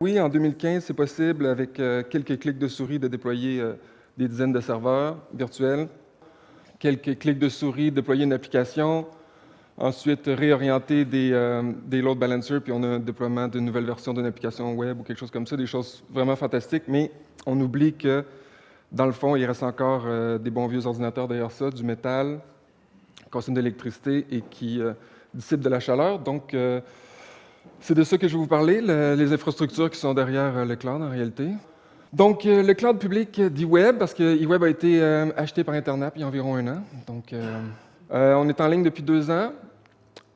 Oui, en 2015, c'est possible, avec euh, quelques clics de souris, de déployer euh, des dizaines de serveurs virtuels. Quelques clics de souris, déployer une application. Ensuite, réorienter des, euh, des load balancers, puis on a un déploiement d'une nouvelle version d'une application web ou quelque chose comme ça, des choses vraiment fantastiques, mais on oublie que, dans le fond, il reste encore des bons vieux ordinateurs derrière ça, du métal, consomme de l'électricité et qui dissipe de la chaleur. Donc, c'est de ça que je vais vous parler, les infrastructures qui sont derrière euh, le cloud en réalité. Donc, euh, le cloud public d'eWeb, parce que eWeb a été euh, acheté par Internet il y a environ un an. On est en ligne depuis deux ans.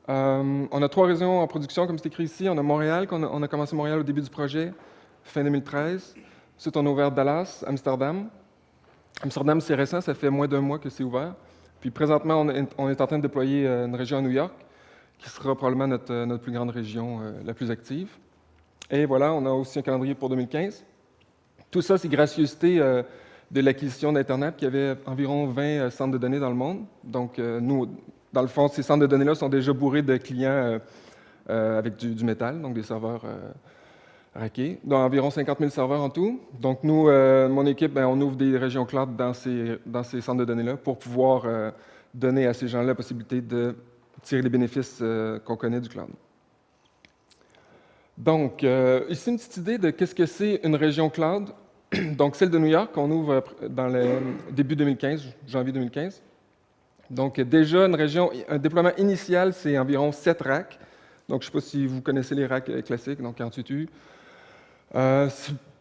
on a trois régions en production, comme c'est écrit ici. On a Montréal, on a, commencé Montréal au début du projet, fin 2013. Ensuite, on a ouvert Dallas, Amsterdam. Amsterdam, c'est récent, ça fait moins d'un mois que c'est ouvert. Puis présentement, on est, en train de déployer une région à New York qui sera probablement notre, euh, notre plus grande région euh, la plus active. Et voilà, on a aussi un calendrier pour 2015. Tout ça, c'est gracieuseté euh, de l'acquisition d'Internet, qui avait environ 20 centres de données dans le monde. Donc, nous, dans le fond, ces centres de données-là sont déjà bourrés de clients avec du, métal, donc des serveurs raqués. Donc, environ 50 000 serveurs en tout. Donc, nous, mon équipe, ben, on ouvre des régions cloud dans ces, dans ces centres de données-là pour pouvoir donner à ces gens-là la possibilité de tirer les bénéfices euh, qu'on connaît du cloud. Donc, euh, ici, une petite idée de qu'est-ce que c'est une région cloud. Donc, celle de New York, on ouvre dans le début 2015, janvier 2015. Donc, déjà, une région, un déploiement initial, c'est environ 7 racks. Donc, je ne sais pas si vous connaissez les racks euh, classiques, donc 48U. Euh,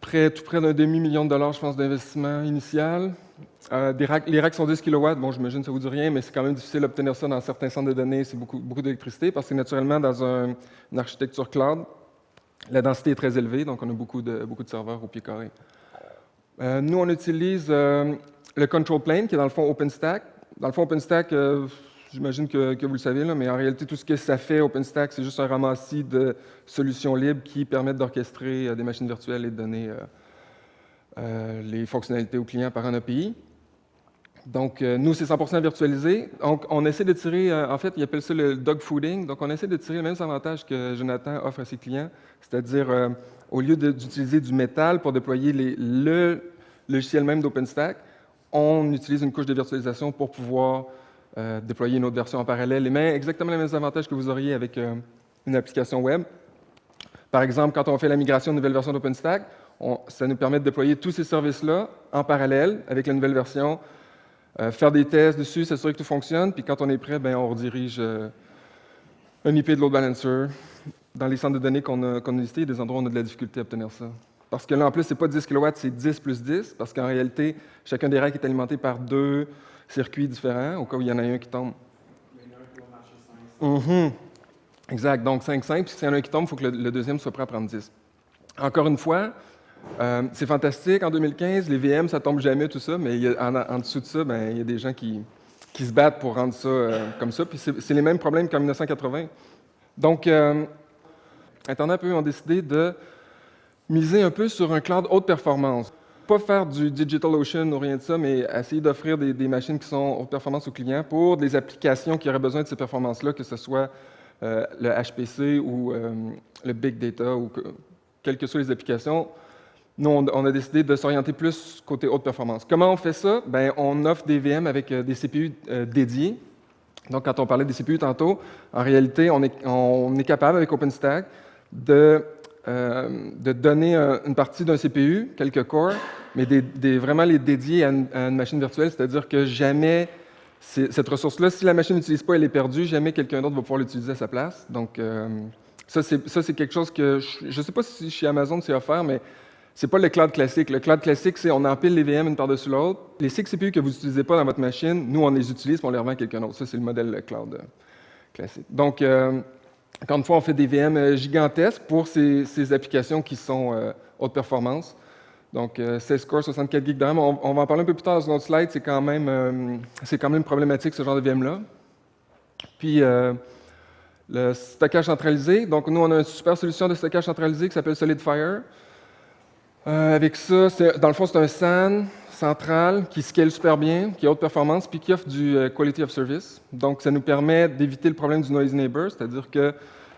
près, tout près d'un demi-million de dollars, je pense, d'investissement initial. Euh, les racks sont 10 kW, bon, j'imagine que ça ne vous dit rien, mais c'est quand même difficile d'obtenir ça dans certains centres de données, c'est beaucoup, beaucoup d'électricité, parce que naturellement, dans une architecture cloud, la densité est très élevée, donc on a beaucoup de, beaucoup de serveurs au pied carré. Euh, nous, on utilise euh, le control plane, qui est dans le fond OpenStack. Dans le fond, OpenStack, j'imagine que, vous le savez, là, mais en réalité, tout ce que ça fait, OpenStack, c'est juste un ramassis de solutions libres qui permettent d'orchestrer des machines virtuelles et de donner les fonctionnalités aux clients par un API. Donc, euh, nous, c'est 100% virtualisé. Donc, on essaie de tirer, euh, en fait, ils appellent ça le dog fooding. Donc, on essaie de tirer les mêmes avantages que Jonathan offre à ses clients, c'est-à-dire, euh, au lieu d'utiliser du métal pour déployer le logiciel même d'OpenStack, on utilise une couche de virtualisation pour pouvoir déployer une autre version en parallèle. Et exactement les mêmes avantages que vous auriez avec une application web. Par exemple, quand on fait la migration de nouvelle version d'OpenStack, ça nous permet de déployer tous ces services-là en parallèle avec la nouvelle version euh, faire des tests dessus, s'assurer que tout fonctionne, puis quand on est prêt, ben, on redirige euh, un IP de load balancer. Dans les centres de données qu'on a, qu a listés, des endroits où on a de la difficulté à obtenir ça. Parce que là, en plus, ce n'est pas 10 kW, c'est 10 plus 10, parce qu'en réalité, chacun des racks est alimenté par deux circuits différents, au cas où il y en a un qui tombe. Il y en a un qui va marcher 500. Mm Exact, donc 5, 5, puis s'il y en a un qui tombe, il faut que le, deuxième soit prêt à prendre 10. Encore une fois, euh, c'est fantastique. En 2015, les VM, ça tombe jamais, tout ça, mais en, dessous de ça, ben, il y a des gens qui, se battent pour rendre ça euh, comme ça. Puis c'est les mêmes problèmes qu'en 1980. Donc, euh, Internet, eux, ont décidé de miser un peu sur un cloud haute performance. Pas faire du DigitalOcean ou rien de ça, mais essayer d'offrir des, machines qui sont haute performance aux clients pour des applications qui auraient besoin de ces performances-là, que ce soit le HPC ou le Big Data ou quelles que soient les applications nous, on, a décidé de s'orienter plus côté haute performance. Comment on fait ça? Bien, on offre des VM avec euh, des CPU euh, dédiés. Donc, quand on parlait des CPU tantôt, en réalité, on est, capable avec OpenStack de, euh, de donner une partie d'un CPU, quelques cores, mais vraiment les dédier à une, machine virtuelle, c'est-à-dire que jamais cette ressource-là, si la machine n'utilise pas, elle est perdue, jamais quelqu'un d'autre va pouvoir l'utiliser à sa place. Donc, ça, c'est quelque chose que je ne sais pas si chez Amazon c'est offert, mais c'est pas le cloud classique. Le cloud classique, c'est on empile les VM une par-dessus l'autre. Les 6 CPU que vous n'utilisez pas dans votre machine, nous, on les utilise et on les revend à quelqu'un d'autre. Ça, c'est le modèle cloud euh, classique. Donc, euh, encore une fois, on fait des VM euh, gigantesques pour ces, applications qui sont haute performance. Donc, 16 cores, 64 GB de RAM. On, va en parler un peu plus tard dans une autre slide. C'est quand, même, quand même problématique, ce genre de VM-là. Puis, le stockage centralisé. Donc, nous, on a une super solution de stockage centralisé qui s'appelle SolidFire. Euh, avec ça, dans le fond, c'est un SAN central qui scale super bien, qui a haute performance, puis qui offre du euh, quality of service. Donc, ça nous permet d'éviter le problème du noise neighbor, c'est-à-dire que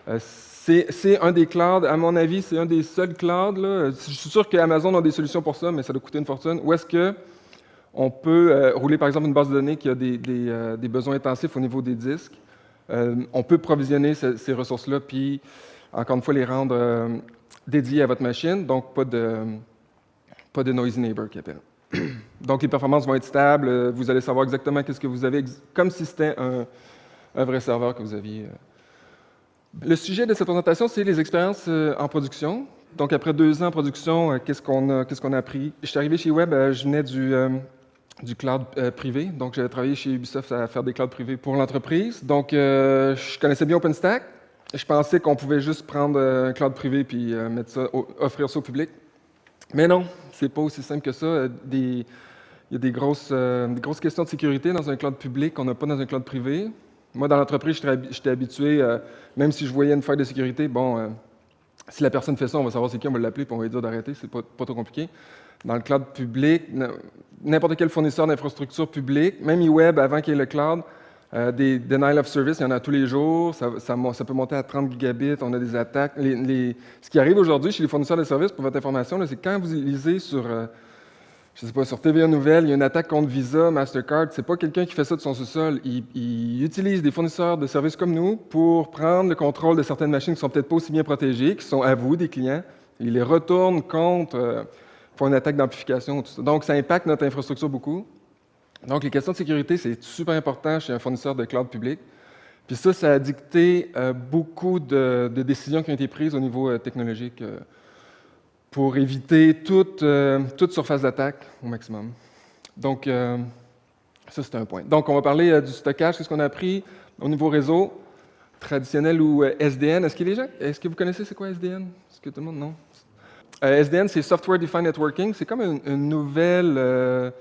euh, C'est un des clouds, à mon avis, c'est un des seuls clouds. Je suis sûr qu'Amazon a des solutions pour ça, mais ça doit coûter une fortune. Où est-ce qu'on peut euh, rouler, par exemple, une base de données qui a des, besoins intensifs au niveau des disques? On peut provisionner ces, ressources-là, puis, encore une fois, les rendre dédiées à votre machine, donc pas de, pas de noisy neighbor qui. Donc, les performances vont être stables, vous allez savoir exactement qu'est-ce que vous avez, comme si c'était un, vrai serveur que vous aviez le sujet de cette présentation, c'est les expériences euh, en production. Donc, après deux ans en production, euh, qu'est-ce qu'on a, qu'est-ce qu'on a appris? Je suis arrivé chez Web, euh, je venais du, du cloud privé. Donc, j'avais travaillé chez Ubisoft à faire des clouds privés pour l'entreprise. Donc, je connaissais bien OpenStack. Je pensais qu'on pouvait juste prendre un cloud privé puis mettre ça, offrir ça au public. Mais non, c'est pas aussi simple que ça. il y a des grosses, des grosses questions de sécurité dans un cloud public qu'on n'a pas dans un cloud privé. Moi, dans l'entreprise, j'étais habitué, euh, même si je voyais une faille de sécurité, bon, euh, si la personne fait ça, on va savoir c'est qui, on va l'appeler, puis on va lui dire d'arrêter, c'est pas, pas trop compliqué. Dans le cloud public, n'importe quel fournisseur d'infrastructures publiques, même e-web, avant qu'il y ait le cloud, euh, des denial of service, il y en a tous les jours, ça, peut monter à 30 gigabits, on a des attaques. ce qui arrive aujourd'hui chez les fournisseurs de services, pour votre information, c'est quand vous lisez sur je ne sais pas, sur TVA Nouvelle, il y a une attaque contre Visa, Mastercard. C'est pas quelqu'un qui fait ça de son sous-sol. Il, utilise des fournisseurs de services comme nous pour prendre le contrôle de certaines machines qui sont peut-être pas aussi bien protégées, qui sont à vous, des clients. Il les retourne contre, euh, pour une attaque d'amplification. Donc, ça impacte notre infrastructure beaucoup. Donc, les questions de sécurité, c'est super important chez un fournisseur de cloud public. Puis ça, ça a dicté euh, beaucoup de, décisions qui ont été prises au niveau euh, technologique pour éviter toute, euh, toute surface d'attaque au maximum. Donc, euh, ça, c'est un point. Donc, on va parler euh, du stockage. Qu'est-ce qu'on a appris au niveau réseau, traditionnel ou SDN? Est-ce que est-ce que vous connaissez c'est quoi SDN? Est-ce que tout le monde, non? SDN, c'est Software Defined Networking. C'est comme une nouvelle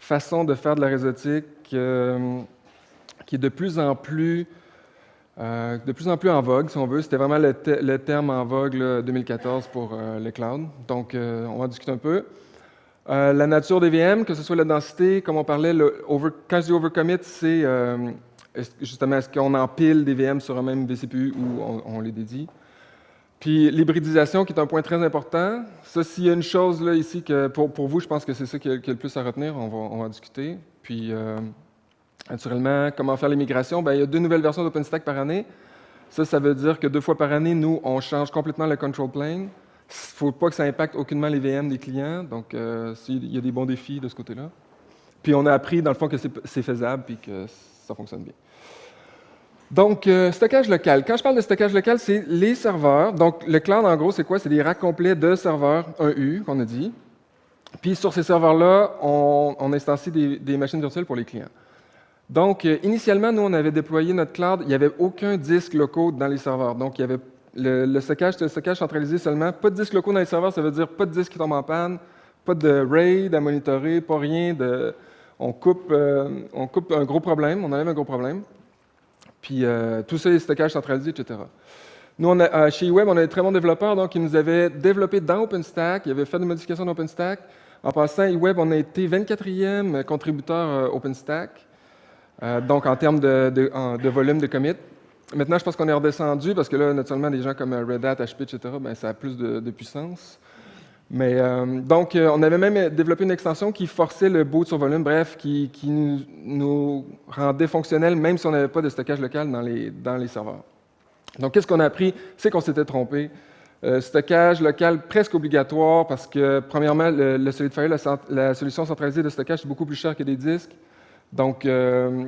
façon de faire de la réseautique qui est de plus en plus euh, de plus en plus en vogue, si on veut. C'était vraiment le, terme en vogue 2014 pour euh, le cloud. Donc, euh, on va en discuter un peu. la nature des VM, que ce soit la densité, comme on parlait, le over, quand je dis overcommit, c'est justement est-ce qu'on empile des VM sur un même vCPU ou on, les dédie? Puis l'hybridisation, qui est un point très important. Ça, s'il y a une chose là, ici que pour, vous, je pense que c'est ça qui est, le plus à retenir, on va, en discuter. Puis Naturellement, comment faire les migrations? il y a deux nouvelles versions d'OpenStack par année. Ça, ça veut dire que deux fois par année, nous, on change complètement le control plane. Il ne faut pas que ça impacte aucunement les VM des clients. Donc, euh, il y a des bons défis de ce côté-là. Puis, on a appris, dans le fond, que c'est faisable et que ça fonctionne bien. Donc, euh, stockage local. Quand je parle de stockage local, c'est les serveurs. Donc, le cloud, en gros, c'est quoi? C'est des racks complets de serveurs 1U, qu'on a dit. Puis, sur ces serveurs-là, on, instancie des machines virtuelles pour les clients. Donc, euh, initialement, nous, on avait déployé notre cloud. Il n'y avait aucun disque locaux dans les serveurs. Donc, il y avait le, stockage, c'était le stockage centralisé seulement. Pas de disque locaux dans les serveurs, ça veut dire pas de disque qui tombe en panne, pas de RAID à monitorer, pas rien de... On coupe, euh, on coupe un gros problème, on enlève un gros problème. Puis, euh, tout ça est stockage centralisé, etc. Nous, a, chez Web, on a des très bons développeurs, donc ils nous avaient développé dans OpenStack, ils avaient fait des modifications dans OpenStack. En passant, Web, on a été 24e contributeur OpenStack. Euh, donc, en termes de, volume de commit. Maintenant, je pense qu'on est redescendu parce que là, naturellement, des gens comme euh, Red Hat, HP, etc., ben, ça a plus de, puissance. Mais euh, donc, on avait même développé une extension qui forçait le boot sur volume, bref, qui, nous, rendait fonctionnel même si on n'avait pas de stockage local dans les, serveurs. Donc, qu'est-ce qu'on a appris? C'est qu'on s'était trompé. stockage local presque obligatoire parce que, premièrement, le, SolidFire, la, solution centralisée de stockage, est beaucoup plus cher que des disques. Donc, euh,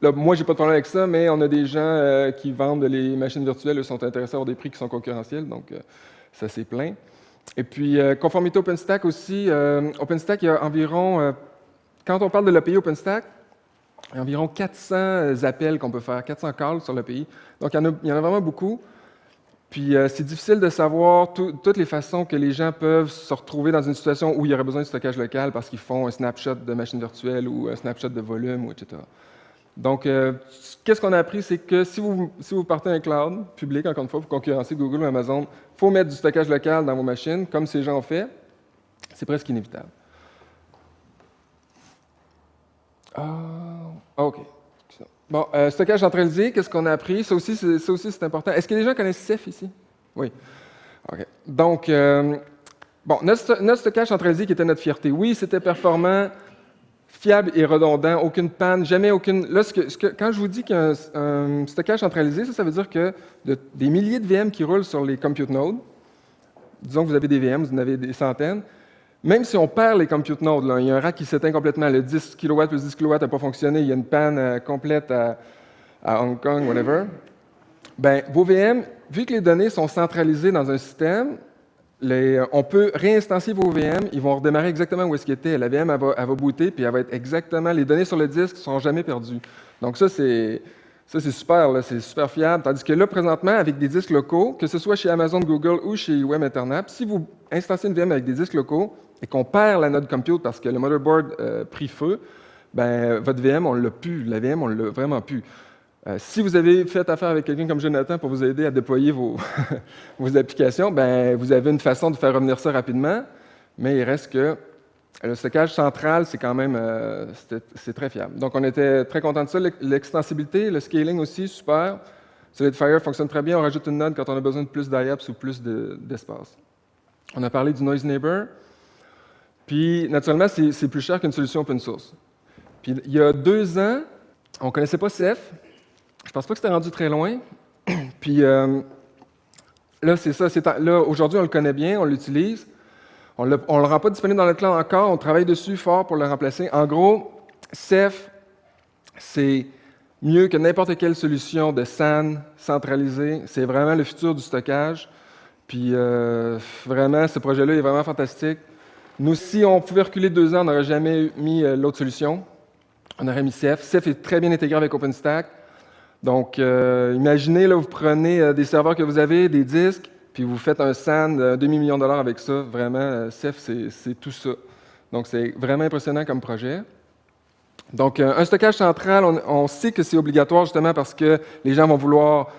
là, moi, j'ai pas de problème avec ça, mais on a des gens euh, qui vendent les machines virtuelles, eux sont intéressés à avoir des prix qui sont concurrentiels, donc euh, ça c'est plein. Et puis, conformité OpenStack aussi, OpenStack, il y a environ, quand on parle de l'API OpenStack, il y a environ 400 appels qu'on peut faire, 400 calls sur l'API. Donc, il y, en a, vraiment beaucoup. Puis, c'est difficile de savoir toutes les façons que les gens peuvent se retrouver dans une situation où il y aurait besoin de stockage local parce qu'ils font un snapshot de machine virtuelle ou un snapshot de volume, etc. Donc, euh, qu'est-ce qu'on a appris, c'est que si vous, si vous partez un cloud public, encore une fois, pour concurrencer Google ou Amazon, il faut mettre du stockage local dans vos machines, comme ces gens ont fait. C'est presque inévitable. Ah, OK. Bon, euh, stockage centralisé, qu'est-ce qu'on a appris? Ça aussi, c'est important. Est-ce que les gens connaissent Ceph ici? Oui. OK. Donc, euh, bon, notre, notre, stockage centralisé qui était notre fierté, oui, c'était performant, fiable et redondant, aucune panne, jamais aucune... Là, quand je vous dis qu'un un stockage centralisé, ça, ça veut dire que des milliers de VM qui roulent sur les compute nodes, disons que vous avez des VM, vous en avez des centaines, même si on perd les compute nodes, il y a un rack qui s'éteint complètement, le 10 kW plus 10 kW n'a pas fonctionné, il y a une panne euh, complète à, Hong Kong, whatever, ben, vos VM, vu que les données sont centralisées dans un système, les, on peut réinstancier vos VM, ils vont redémarrer exactement où est-ce qu'ils étaient. La VM, va, booter, puis elle va être exactement... Les données sur le disque ne sont jamais perdues. Donc ça, c'est ça, c'est super, c'est super fiable. Tandis que là, présentement, avec des disques locaux, que ce soit chez Amazon, Google ou chez Web Internet, si vous installez une VM avec des disques locaux et qu'on perd la node compute parce que le motherboard euh, prit feu, ben, votre VM, on l'a plus. La VM, on l'a vraiment plus. Euh, si vous avez fait affaire avec quelqu'un comme Jonathan pour vous aider à déployer vos, applications, ben, vous avez une façon de faire revenir ça rapidement, mais il reste que le stockage central, c'est quand même euh, c'est très fiable. Donc, on était très content de ça. L'extensibilité, le scaling aussi, super. Solidfire fonctionne très bien. On rajoute une node quand on a besoin de plus d'IAPS ou plus d'espace. on a parlé du Noise Neighbor. Puis, naturellement, c'est plus cher qu'une solution open source. Puis, il y a deux ans, on ne connaissait pas Ceph. Je ne pense pas que c'était rendu très loin. Puis, euh, là, c'est ça. Là, aujourd'hui, on le connaît bien, on l'utilise. On ne le rend pas disponible dans le cloud encore, on travaille dessus fort pour le remplacer. En gros, Ceph, c'est mieux que n'importe quelle solution de SAN centralisée. C'est vraiment le futur du stockage. Puis euh, vraiment, ce projet-là est vraiment fantastique. Nous, si on pouvait reculer deux ans, on n'aurait jamais mis euh, l'autre solution. On aurait mis Ceph. Ceph est très bien intégré avec OpenStack. Donc, euh, imaginez, là, vous prenez des serveurs que vous avez, des disques, puis vous faites un SAN d'un demi-million de dollars avec ça, vraiment, euh, Ceph, c'est tout ça. Donc, c'est vraiment impressionnant comme projet. Donc, euh, un stockage central, on, sait que c'est obligatoire justement parce que les gens vont vouloir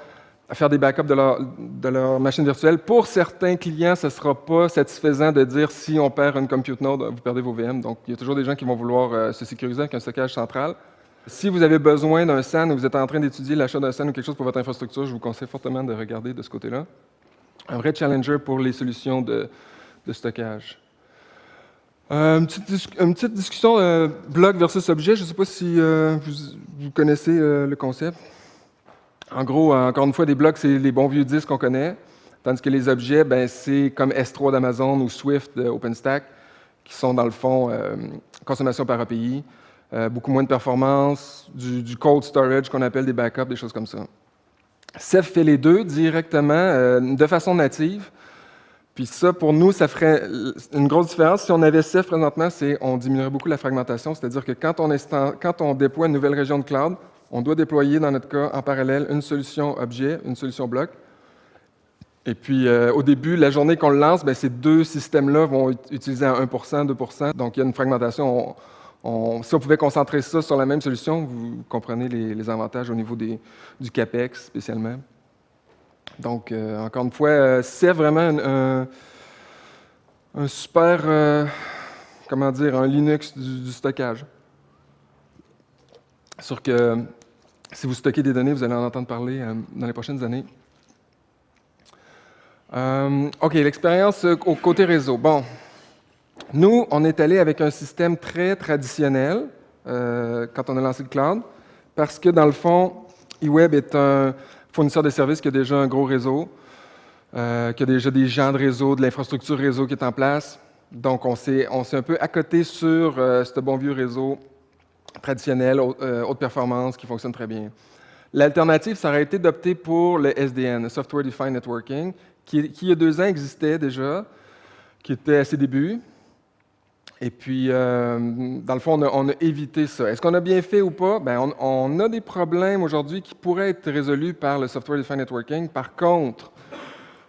faire des backups de leur, de leur machine virtuelle. Pour certains clients, ce ne sera pas satisfaisant de dire si on perd une compute node, vous perdez vos VM. Donc, il y a toujours des gens qui vont vouloir euh, se sécuriser avec un stockage central. Si vous avez besoin d'un SAN ou vous êtes en train d'étudier l'achat d'un SAN ou quelque chose pour votre infrastructure, je vous conseille fortement de regarder de ce côté-là un vrai challenger pour les solutions de, stockage. Euh, une, petite discussion euh, bloc versus objet. Je ne sais pas si euh, vous, connaissez le concept. En gros, encore une fois, des blocs, c'est les bons vieux disques qu'on connaît, tandis que les objets, ben, c'est comme S3 d'Amazon ou Swift d'OpenStack, qui sont dans le fond consommation par API, beaucoup moins de performance, du, cold storage qu'on appelle des backups, des choses comme ça. Ceph fait les deux directement, euh, de façon native. Puis ça, pour nous, ça ferait une grosse différence. Si on avait Ceph présentement, c'est on diminuerait beaucoup la fragmentation, c'est-à-dire que quand on, déploie une nouvelle région de cloud, on doit déployer, dans notre cas, en parallèle, une solution objet, une solution bloc. Et puis, euh, au début, la journée qu'on le lance, ben, ces deux systèmes-là vont utiliser à 1% 2% Donc, il y a une fragmentation si on pouvait concentrer ça sur la même solution, vous comprenez les, avantages au niveau du CAPEX spécialement. Donc, euh, encore une fois, euh, c'est vraiment un, super, euh, comment dire, un Linux du, stockage. Sûr que si vous stockez des données, vous allez en entendre parler dans les prochaines années. OK, l'expérience au côté réseau. Bon, nous, on est allé avec un système très traditionnel euh, quand on a lancé le cloud, parce que dans le fond, eWeb est un fournisseur de services qui a déjà un gros réseau, euh, qui a déjà des gens de réseau, de l'infrastructure réseau qui est en place. Donc, on s'est un peu accoté sur euh, ce bon vieux réseau traditionnel, haute performance, qui fonctionne très bien. L'alternative, ça aurait été d'opter pour le SDN, le Software Defined Networking, qui, qui, il y a deux ans existait déjà, qui était à ses débuts, et puis, euh, dans le fond, on a, évité ça. Est-ce qu'on a bien fait ou pas? Bien, on, a des problèmes aujourd'hui qui pourraient être résolus par le Software Defined Networking. Par contre,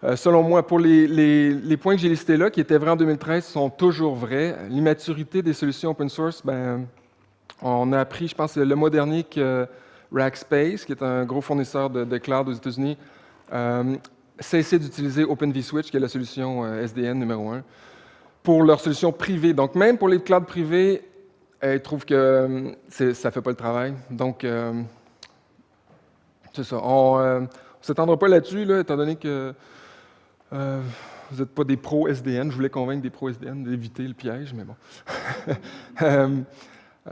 euh, selon moi, pour les, points que j'ai listés là, qui étaient vrais en 2013, sont toujours vrais. L'immaturité des solutions open source, ben, on a appris, je pense, le mois dernier que Rackspace, qui est un gros fournisseur de, cloud aux États-Unis, euh, cessait d'utiliser Open vSwitch, qui est la solution SDN numéro un pour leurs solutions privées. Donc, même pour les clouds privés, ils trouvent que euh, ça ne fait pas le travail. Donc, euh, c'est ça. On euh, ne s'étendra pas là-dessus, là, étant donné que vous n'êtes pas des pros SDN. Je voulais convaincre des pros SDN d'éviter le piège, mais bon.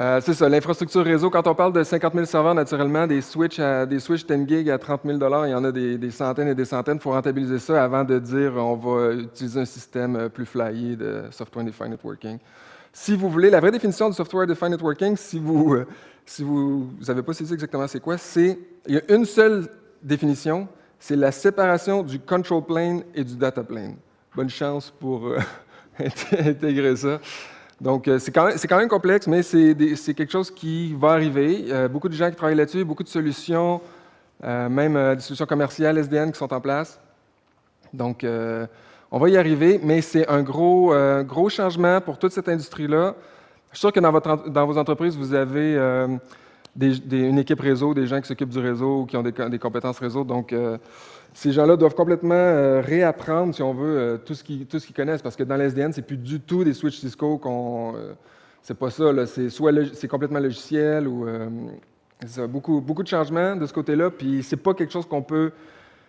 Euh, c'est ça, l'infrastructure réseau. Quand on parle de 50 000 serveurs, naturellement, des switches, à, des switches 10 gig à 30 000 il y en a des, centaines et des centaines. Il faut rentabiliser ça avant de dire on va utiliser un système plus flyé de Software Defined Networking. Si vous voulez, la vraie définition du Software Defined Networking, si vous si vous n'avez pas saisi exactement c'est quoi, c'est il y a une seule définition, c'est la séparation du control plane et du data plane. Bonne chance pour euh, intégrer ça. Donc, euh, c'est quand, même complexe, mais c'est quelque chose qui va arriver. A beaucoup de gens qui travaillent là-dessus, beaucoup de solutions, euh, même des solutions commerciales SDN qui sont en place. Donc, on va y arriver, mais c'est un gros, gros changement pour toute cette industrie-là. Je suis sûr que dans, votre, vos entreprises, vous avez euh, une équipe réseau, des gens qui s'occupent du réseau qui ont des, compétences réseau. Donc, euh, ces gens-là doivent complètement euh, réapprendre, si on veut, tout ce qu'ils connaissent. Parce que dans l'SDN, c'est plus du tout des switches Cisco qu'on. c'est pas ça. C'est soit c'est complètement logiciel ou. beaucoup, beaucoup de changements de ce côté-là. Puis, c'est pas quelque chose qu'on peut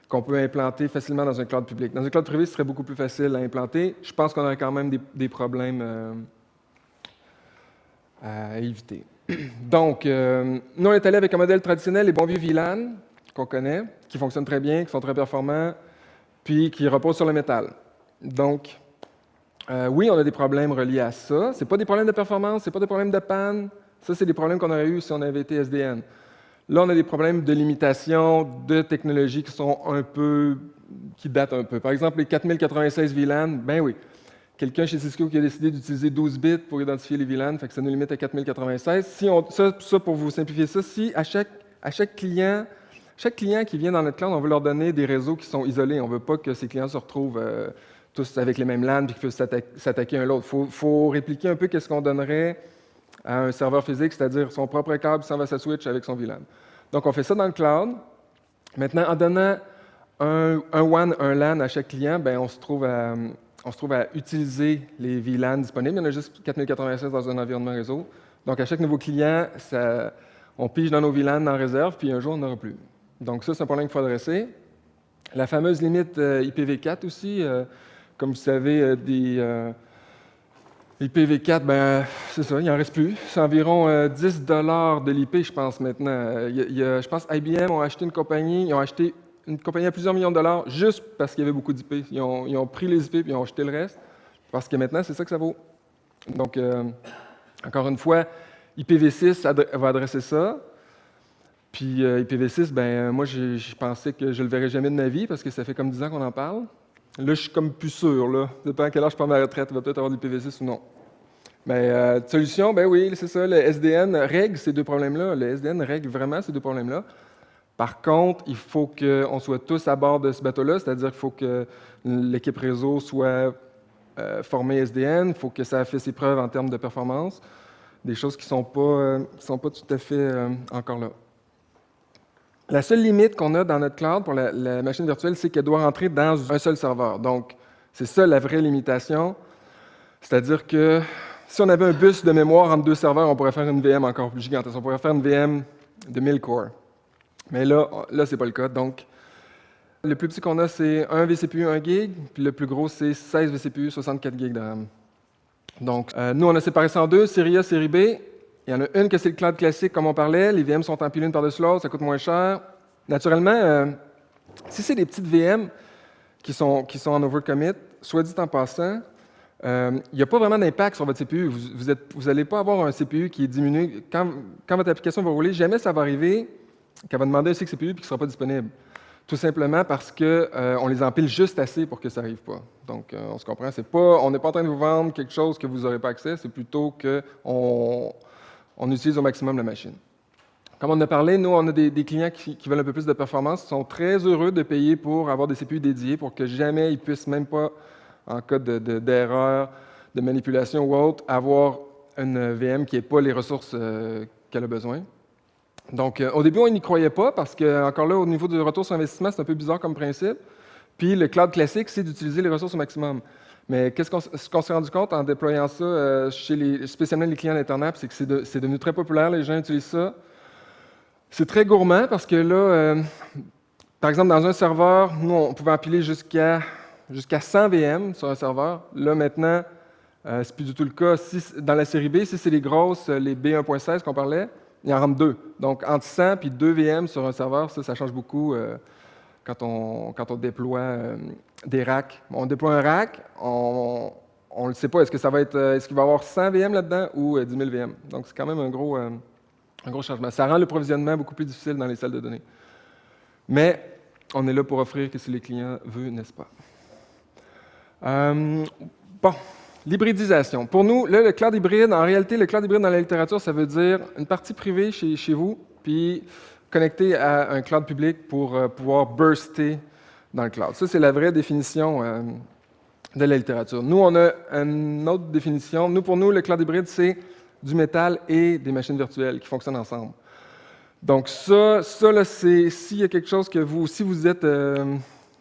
qu'on peut implanter facilement dans un cloud public. Dans un cloud privé, ce serait beaucoup plus facile à implanter. Je pense qu'on aurait quand même des, problèmes à éviter. Donc, euh, nous, on est allé avec un modèle traditionnel, les bons vieux VLAN, qu'on connaît, qui fonctionnent très bien, qui sont très performants, puis qui reposent sur le métal. Donc, euh, oui, on a des problèmes reliés à ça. Ce pas des problèmes de performance, ce pas des problèmes de panne. Ça, c'est des problèmes qu'on aurait eu si on avait été SDN. Là, on a des problèmes de limitation, de technologies qui sont un peu, qui datent un peu. Par exemple, les 4096 VLAN, ben oui, quelqu'un chez Cisco qui a décidé d'utiliser 12 bits pour identifier les VLAN, fait que ça nous limite à 4096. Si on, ça, pour vous simplifier ça, si à chaque, à chaque client, chaque client qui vient dans notre cloud, on veut leur donner des réseaux qui sont isolés. On ne veut pas que ces clients se retrouvent euh, tous avec les mêmes LAN et qu'ils puissent s'attaquer un l'autre. Il faut, répliquer un peu qu'est-ce qu'on donnerait à un serveur physique, c'est-à-dire son propre câble s'en va sa switch avec son VLAN. Donc, on fait ça dans le cloud. Maintenant, en donnant un, un WAN, un LAN à chaque client, ben, on se trouve à utiliser les VLAN disponibles. Il y en a juste 4096 dans un environnement réseau. Donc, à chaque nouveau client, on pige dans nos VLAN en réserve, puis un jour, on n'aura plus. Donc, ça, c'est un problème qu'il faut adresser. La fameuse limite euh, IPv4 aussi, euh, comme vous savez, euh, des IPv4, ben, c'est ça, il n'en reste plus. C'est environ 10 de l'IP, je pense, maintenant. je pense IBM ont acheté une compagnie, ils ont acheté une compagnie à plusieurs millions de dollars juste parce qu'il y avait beaucoup d'IP. Ils ont, pris les IP et ils ont acheté le reste parce que maintenant, c'est ça que ça vaut. Donc, euh, encore une fois, IPv6 va adresser ça. Puis euh, IPv6, ben moi, je pensais que je ne le verrais jamais de ma vie parce que ça fait comme 10 ans qu'on en parle. Là, je suis comme plus sûr. Là. Dépend à quel âge je prends ma retraite, il va peut-être avoir de l'IPv6 ou non. Mais euh, solution, ben oui, c'est ça. Le SDN règle ces deux problèmes-là. Le SDN règle vraiment ces deux problèmes-là. Par contre, il faut qu'on soit tous à bord de ce bateau-là, c'est-à-dire qu'il faut que l'équipe réseau soit euh, formée SDN, il faut que ça fait ses preuves en termes de performance, des choses qui ne sont, pas, euh, sont pas tout à fait euh, encore là. La seule limite qu'on a dans notre cloud pour la, machine virtuelle, c'est qu'elle doit rentrer dans un seul serveur. Donc, c'est ça la vraie limitation. C'est-à-dire que si on avait un bus de mémoire entre deux serveurs, on pourrait faire une VM encore plus gigantesque. On pourrait faire une VM de 1000 cores. Mais là, là ce n'est pas le cas. Donc, le plus petit qu'on a, c'est un vCPU 1 gig, puis le plus gros, c'est 16 vCPU 64 gig de RAM. Donc, euh, nous, on a séparé ça en deux, série A, série B. Il y en a une que c'est le cloud classique, comme on parlait. Les VM sont empilées une par-dessus l'autre, ça coûte moins cher. Naturellement, euh, si c'est des petites VM qui sont, qui sont en overcommit, soit dit en passant, euh, il n'y a pas vraiment d'impact sur votre CPU. Vous n'allez pas avoir un CPU qui est diminué. Quand, quand, votre application va rouler, jamais ça va arriver qu'elle va demander un CPU et qui ne sera pas disponible. Tout simplement parce qu'on euh, les empile juste assez pour que ça n'arrive pas. Donc, euh, on se comprend. Pas, on n'est pas en train de vous vendre quelque chose que vous n'aurez pas accès, c'est plutôt qu'on on utilise au maximum la machine. Comme on a parlé, nous, on a des, clients qui, veulent un peu plus de performance, sont très heureux de payer pour avoir des CPU dédiés pour que jamais ils puissent même pas, en cas d'erreur, de, manipulation ou autre, avoir une VM qui n'ait pas les ressources euh, qu'elle a besoin. Donc, euh, au début, on n'y croyait pas parce que, encore là, au niveau du retour sur investissement, c'est un peu bizarre comme principe. Puis, le cloud classique, c'est d'utiliser les ressources au maximum. Mais qu'est-ce qu'on s'est rendu compte en déployant ça euh, chez les, spécialement les clients d'Internet, c'est que c'est devenu très populaire, les gens utilisent ça. C'est très gourmand parce que là, euh, par exemple, dans un serveur, nous, on pouvait empiler jusqu'à jusqu'à 100 VM sur un serveur. Là, maintenant, euh, ce n'est plus du tout le cas. dans la série B, si c'est les grosses, les B1.16 qu'on parlait, il y en rentre deux. Donc, entre 100 et 2 VM sur un serveur, ça, ça change beaucoup euh, quand, on, déploie euh, des racks. On déploie un rack, on ne le sait pas. Est-ce va être, est-ce qu'il va y avoir 100 VM là-dedans ou 10 000 VM? Donc, c'est quand même un gros, un gros changement. Ça rend le provisionnement beaucoup plus difficile dans les salles de données. Mais on est là pour offrir que les clients veulent, n'est-ce pas? bon, L'hybridisation. Pour nous, le cloud hybride, en réalité, le cloud hybride dans la littérature, ça veut dire une partie privée chez, chez vous, puis connectée à un cloud public pour euh, pouvoir burster dans le cloud. Ça, c'est la vraie définition euh, de la littérature. Nous, on a une autre définition. Nous, pour nous, le cloud hybride, c'est du métal et des machines virtuelles qui fonctionnent ensemble. Donc ça, ça c'est s'il y a quelque chose que vous, si vous êtes euh,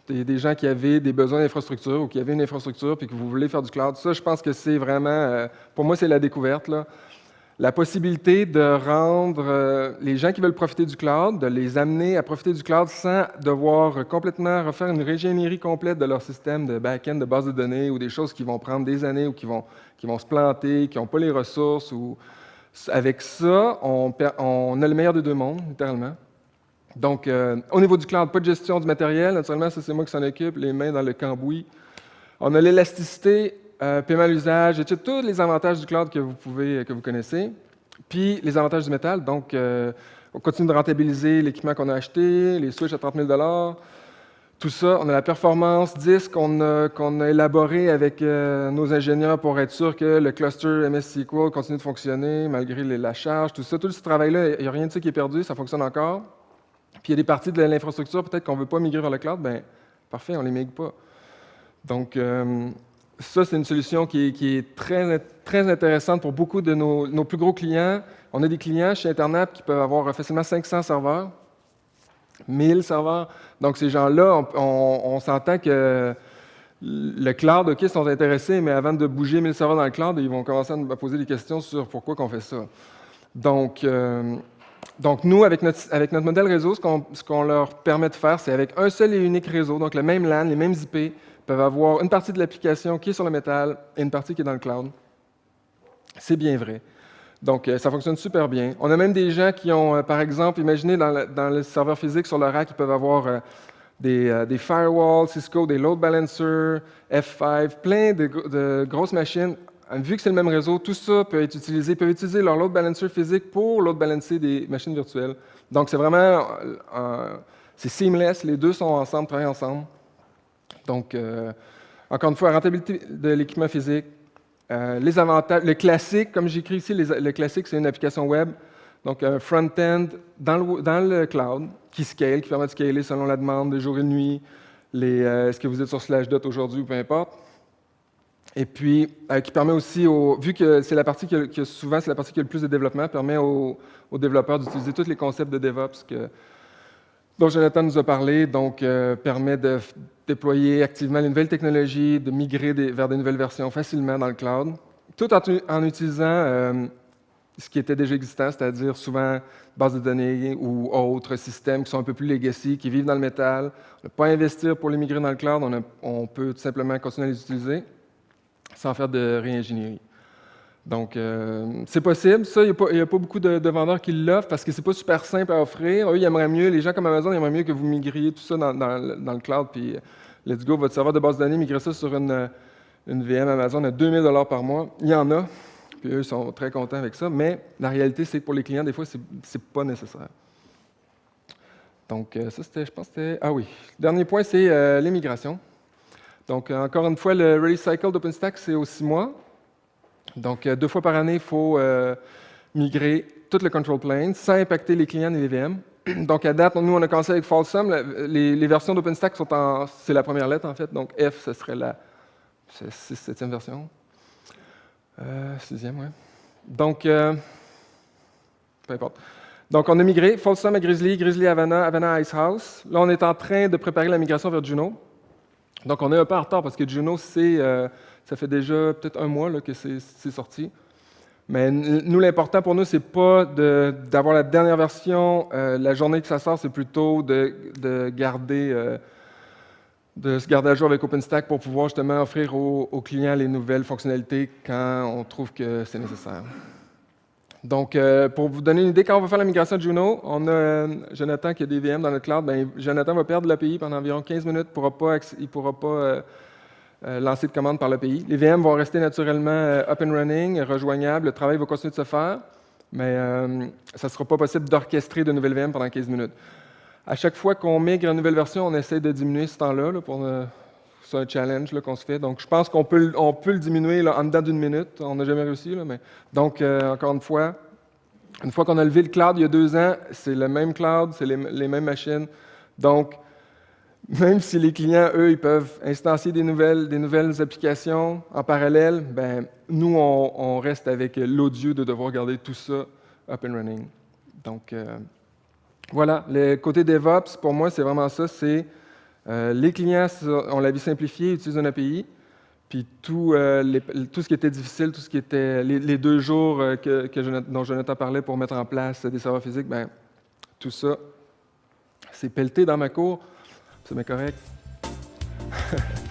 des, gens qui avaient des besoins d'infrastructure ou qui avaient une infrastructure puis que vous voulez faire du cloud. Ça, je pense que c'est vraiment, pour moi, c'est la découverte. Là. La possibilité de rendre euh, les gens qui veulent profiter du cloud, de les amener à profiter du cloud sans devoir complètement refaire une régénérie complète de leur système de back-end, de base de données ou des choses qui vont prendre des années ou qui vont, qui vont se planter, qui n'ont pas les ressources. Ou... Avec ça, on, on a le meilleur des deux mondes, littéralement. Donc, euh, au niveau du cloud, pas de gestion du matériel. Naturellement, ça, c'est moi qui s'en occupe, les mains dans le cambouis. On a l'élasticité, euh, paiement à l'usage, et tous les avantages du cloud que vous, pouvez, que vous connaissez. Puis, les avantages du métal. Donc, euh, on continue de rentabiliser l'équipement qu'on a acheté, les switches à 30 000 tout ça. On a la performance 10 qu'on a, élaboré avec nos ingénieurs pour être sûr que le cluster MS SQL continue de fonctionner malgré la charge, tout ça. Tout ce travail-là, il n'y a rien de ça qui est perdu, ça fonctionne encore. Puis il y a des parties de l'infrastructure, peut-être qu'on ne veut pas migrer vers le cloud, bien, parfait, on ne les migre pas. Donc, euh, ça, c'est une solution qui est, très, intéressante pour beaucoup de nos, plus gros clients. On a des clients chez Internet qui peuvent avoir facilement 500 serveurs, 1000 serveurs. Donc, ces gens-là, on, s'entend que le cloud, OK, sont intéressés, mais avant de bouger 1000 serveurs dans le cloud, ils vont commencer à nous poser des questions sur pourquoi on fait ça. Donc, euh, nous, avec notre modèle réseau, ce qu'on leur permet de faire, c'est avec un seul et unique réseau, donc le même LAN, les mêmes IP, peuvent avoir une partie de l'application qui est sur le métal et une partie qui est dans le cloud. C'est bien vrai. Donc, euh, ça fonctionne super bien. On a même des gens qui ont, euh, par exemple, imaginez dans le, serveur physique sur le rack, ils peuvent avoir euh, des, firewalls, Cisco, des load balancers, F5, plein de, grosses machines vu que c'est le même réseau, tout ça peut être utilisé, peuvent utiliser leur load balancer physique pour load balancer des machines virtuelles. Donc, c'est vraiment, c'est seamless, les deux sont ensemble, travaillent ensemble. Donc, euh, encore une fois, rentabilité de l'équipement physique, euh, les avantages, le classique, comme j'écris ici, le classique, c'est une application web, donc un front-end dans le, cloud qui scale, qui permet de scaler selon la demande de jour et de nuit, est-ce que vous êtes sur Slashdot aujourd'hui ou peu importe. Et puis, euh, qui permet aussi, vu que c'est la partie qui, souvent c'est la partie qui a le plus de développement, permet aux, développeurs d'utiliser tous les concepts de DevOps que, dont Jonathan nous a parlé, donc euh, permet de déployer activement les nouvelles technologies, de migrer vers des nouvelles versions facilement dans le cloud, tout en, utilisant euh, ce qui était déjà existant, c'est-à-dire souvent bases de données ou autres systèmes qui sont un peu plus legacy, qui vivent dans le métal. On ne pas investir pour les migrer dans le cloud, on, on peut tout simplement continuer à les utiliser sans faire de réingénierie. Donc, euh, c'est possible. Ça, il n'y a, pas beaucoup de, vendeurs qui l'offrent parce que c'est pas super simple à offrir. Eux, ils aimeraient mieux, les gens comme Amazon, ils aimeraient mieux que vous migriez tout ça dans, le cloud, puis euh, let's go, votre serveur de base de données, migrez ça sur une, une VM Amazon à 2000 par mois. Il y en a, puis eux, ils sont très contents avec ça, mais la réalité, c'est que pour les clients, des fois, c'est pas nécessaire. Donc, euh, ça, c'était, je pense, c'était... Ah oui. Dernier point, c'est l'immigration. Donc, euh, encore une fois, le release cycle d'OpenStack, c'est aux six mois. Donc, euh, deux fois par année, il faut euh, migrer tout le control plane sans impacter les clients et les VM. Donc, à date, nous, on a commencé avec Folsom. Les, versions d'OpenStack sont en... C'est la première lettre, en fait. Donc, F, ce serait la 6, 7 version. sixième, oui. Donc, peu importe. Donc, on a migré Folsom à Grizzly, Grizzly à Havana, Havana à Icehouse. Là, on est en train de préparer la migration vers Juno. Donc, on est un peu en retard parce que Juno, euh, ça fait déjà peut-être un mois que c'est sorti. Mais nous, l'important pour nous, c'est pas d'avoir la dernière version. Euh, la journée que ça sort, c'est plutôt de, garder, euh, de se garder à jour avec OpenStack pour pouvoir justement offrir aux, clients les nouvelles fonctionnalités quand on trouve que c'est nécessaire. Donc, euh, pour vous donner une idée, quand on va faire la migration de Juno, on a Jonathan qui a des VM dans notre cloud. Bien, Jonathan va perdre l'API pendant environ 15 minutes. il ne pourra pas euh, lancer de commande par l'API. Les VM vont rester naturellement up and running, rejoignables. Le travail va continuer de se faire, mais ça ne sera pas possible d'orchestrer de nouvelles VM pendant 15 minutes. À chaque fois qu'on migre une nouvelle version, on essaie de diminuer ce temps-là. c'est un challenge qu'on se fait. Donc, je pense qu'on peut, le diminuer en dedans d'une minute. On n'a jamais réussi. Donc, euh, encore une fois, une fois qu'on a levé le cloud il y a deux ans, c'est le même cloud, c'est les, mêmes machines. Donc, même si les clients, eux, ils peuvent instancier des nouvelles, des nouvelles applications en parallèle, ben, nous, on, reste avec l'odieux de devoir garder tout ça up and running. Donc, euh, voilà, le côté DevOps, pour moi, c'est vraiment ça, c'est euh, les clients ont la vie simplifiée, utilisent une API, puis tout, euh, tout, ce qui était difficile, tout ce qui était les, deux jours euh, que, dont Jonathan parlait pour mettre en place des serveurs physiques, ben, tout ça, c'est pelleté dans ma cour, c'est bien correct.